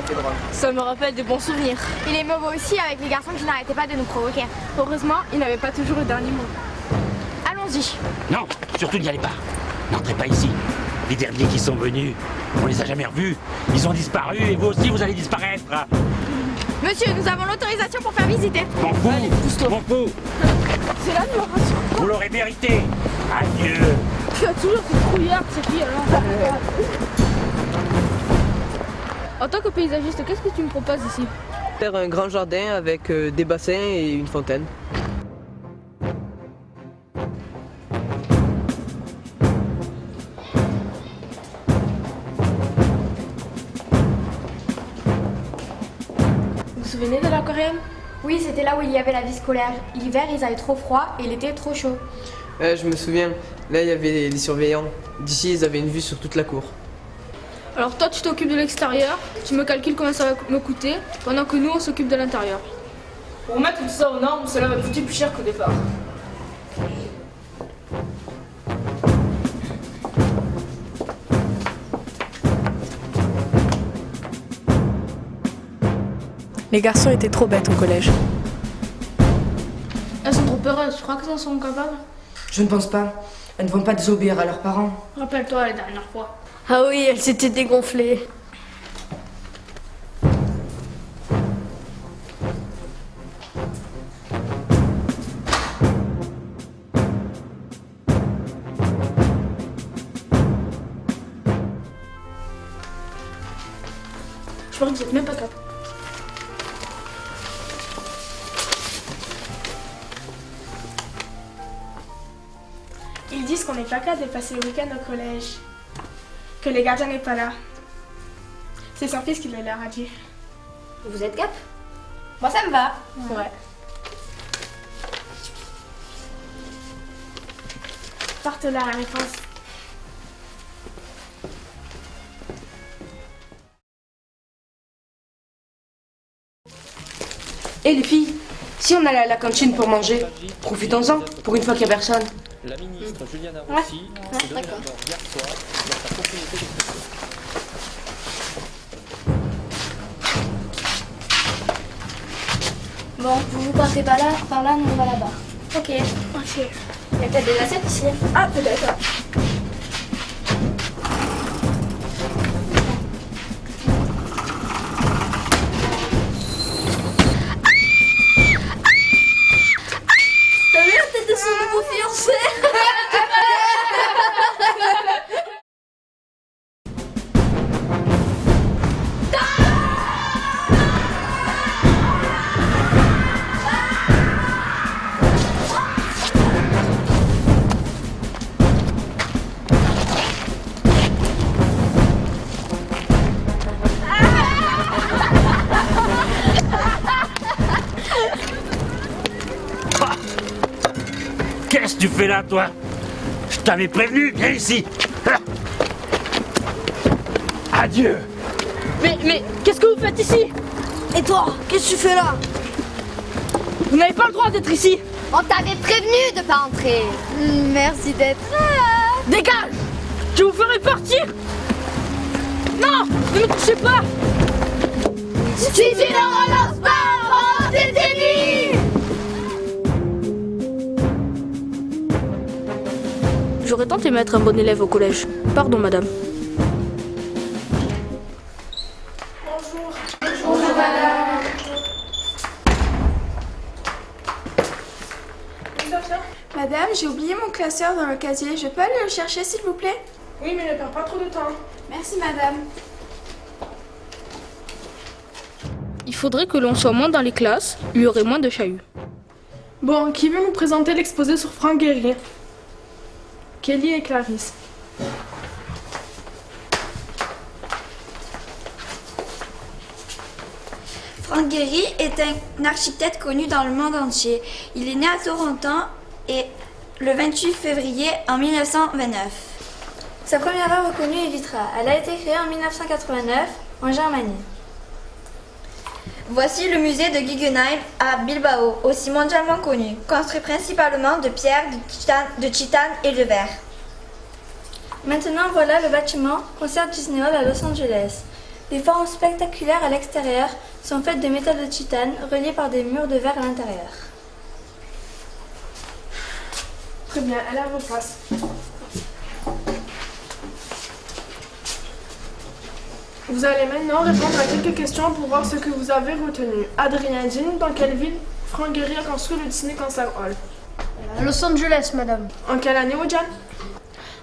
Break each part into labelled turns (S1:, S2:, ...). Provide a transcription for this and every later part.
S1: ça fait drôle.
S2: Ça me rappelle de bons souvenirs.
S3: Il est mauvais aussi avec les garçons qui n'arrêtaient pas de nous provoquer.
S2: Heureusement, il n'avait pas toujours le dernier mot.
S3: Allons-y.
S4: Non, surtout n'y allez pas. N'entrez pas ici. Les derniers qui sont venus, on les a jamais revus. Ils ont disparu et vous aussi vous allez disparaître.
S3: Monsieur, nous avons l'autorisation pour faire visiter.
S4: M'en fous, m'en fous.
S2: C'est là, nous
S4: Vous l'aurez mérité. Adieu.
S2: Tu as toujours cette trouillarde, cette fille alors. En tant que paysagiste, qu'est-ce que tu me proposes ici?
S1: Faire un grand jardin avec euh, des bassins et une fontaine.
S2: Vous vous souvenez de l'aquarium
S3: Oui, c'était là où il y avait la vie scolaire. L'hiver, ils avaient trop froid et l'été trop chaud.
S1: Ouais, je me souviens, là il y avait les surveillants. D'ici, ils avaient une vue sur toute la cour.
S2: Alors toi, tu t'occupes de l'extérieur, tu me calcules combien ça va me coûter, pendant que nous, on s'occupe de l'intérieur. Pour remettre tout ça aux normes, cela va coûter plus cher qu'au départ.
S5: Les garçons étaient trop bêtes au collège.
S2: Elles sont trop peureuses, je crois qu'elles en sont capables?
S6: Je ne pense pas. Elles ne vont pas désobéir à leurs parents.
S2: Rappelle-toi la dernière fois.
S5: Ah oui, elle s'était dégonflée.
S2: Je crois que même pas capable.
S7: Ils disent qu'on n'est pas capable de passer le week-end au collège. Que les gardiens n'est pas là. C'est son fils qui le leur a dit.
S3: Vous êtes cap Moi, ça me va.
S7: Ouais. Porte là la réponse.
S6: Hé les filles, si on allait à la cantine pour manger, profitons-en, pour une fois qu'il n'y a personne.
S8: La ministre Juliana Rossi s'est donné la mort hier soir dans sa propriété de
S3: Bon, vous vous partez pas là, par là, nous on va là-bas.
S7: Ok, ok.
S3: Il y a peut-être des assiettes ici.
S7: Ah, peut-être.
S4: Que tu fais là, toi Je t'avais prévenu, viens ici. Ah. Adieu.
S2: Mais, mais, qu'est-ce que vous faites ici?
S5: Et toi, qu'est-ce que tu fais là?
S2: Vous n'avez pas le droit d'être ici
S3: On t'avait prévenu de pas entrer. Merci d'être là.
S2: Dégage Je vous ferai partir Non Ne me touchez pas
S3: Si tu ne relances pas, on détenue
S2: J'aurais tenté d'être un bon élève au collège. Pardon, madame.
S7: Madame, j'ai oublié mon classeur dans le casier. Je peux aller le chercher, s'il vous plaît? Oui, mais ne perds pas trop de temps. Merci, madame.
S2: Il faudrait que l'on soit moins dans les classes, il y aurait moins de chahuts.
S7: Bon, qui veut nous présenter l'exposé sur Franck Guéry Kelly et Clarisse.
S9: Frank Gehry est un architecte connu dans le monde entier. Il est né à Toronto et le 28 février en 1929. Sa première œuvre connue est Vitra. Elle a été créée en 1989 en Germanie. Voici le musée de Guggenheim à Bilbao, aussi mondialement connu, construit principalement de pierre, de titane, de titane et de verre. Maintenant voilà le bâtiment Concert Disney Hall à Los Angeles. Les formes spectaculaires à l'extérieur sont faites de métal de titane reliés par des murs de verre à l'intérieur.
S7: Très bien, elle est à Vous allez maintenant répondre à quelques questions pour voir ce que vous avez retenu. Adrien Jean, dans quelle ville Franck Guerrier a construit le Disney Concert Hall
S5: À Los Angeles, madame.
S7: En quelle année, Ojan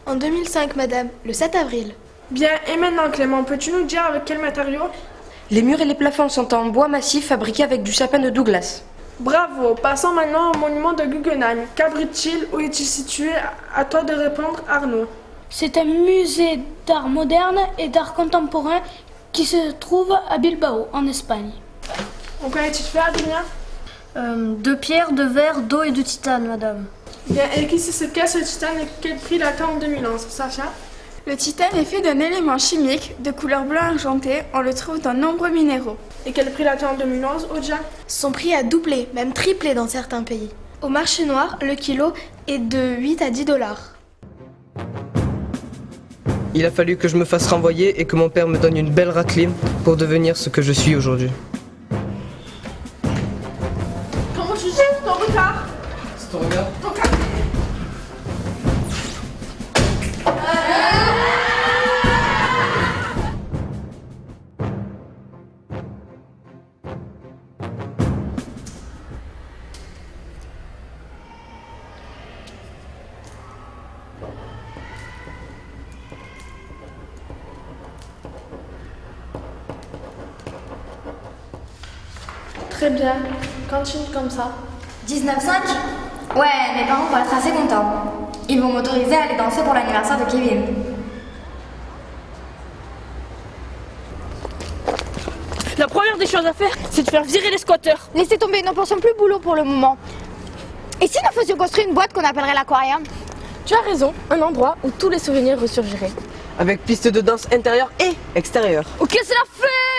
S5: En 2005, madame, le 7 avril.
S7: Bien, et maintenant Clément, peux-tu nous dire avec quel matériau
S6: Les murs et les plafonds sont en bois massif fabriqué avec du sapin de Douglas.
S7: Bravo, passons maintenant au monument de Guggenheim. Qu'abrite-t-il Où est-il situé? À toi de répondre, Arnaud.
S2: C'est un musée d'art moderne et d'art contemporain qui se trouve à Bilbao, en Espagne.
S7: En quoi est-il fait, Adrien
S5: de pierre, de verre, d'eau et de titane, madame.
S7: Bien, et qui c'est ce casse le titane et quel prix l'attend en 2011 Sacha
S10: Le titane est fait d'un élément chimique de couleur blanc argenté. On le trouve dans nombreux minéraux.
S7: Et quel prix l'attend en 2011, Oja
S5: Son prix a doublé, même triplé dans certains pays. Au marché noir, le kilo est de 8 à 10 dollars.
S1: Il a fallu que je me fasse renvoyer et que mon père me donne une belle raclée pour devenir ce que je suis aujourd'hui.
S5: Très bien. Continue comme ça.
S9: 19,5 Ouais, mes parents vont être assez contents. Ils vont m'autoriser à aller danser pour l'anniversaire de Kevin.
S2: La première des choses à faire, c'est de faire virer les squatteurs.
S3: Laissez tomber, nous pensons plus boulot pour le moment. Et si nous faisions construire une boîte qu'on appellerait l'aquarium?
S5: Tu as raison, un endroit où tous les souvenirs ressurgiraient.
S1: Avec piste de danse intérieure et extérieure.
S2: Ok, c'est la fête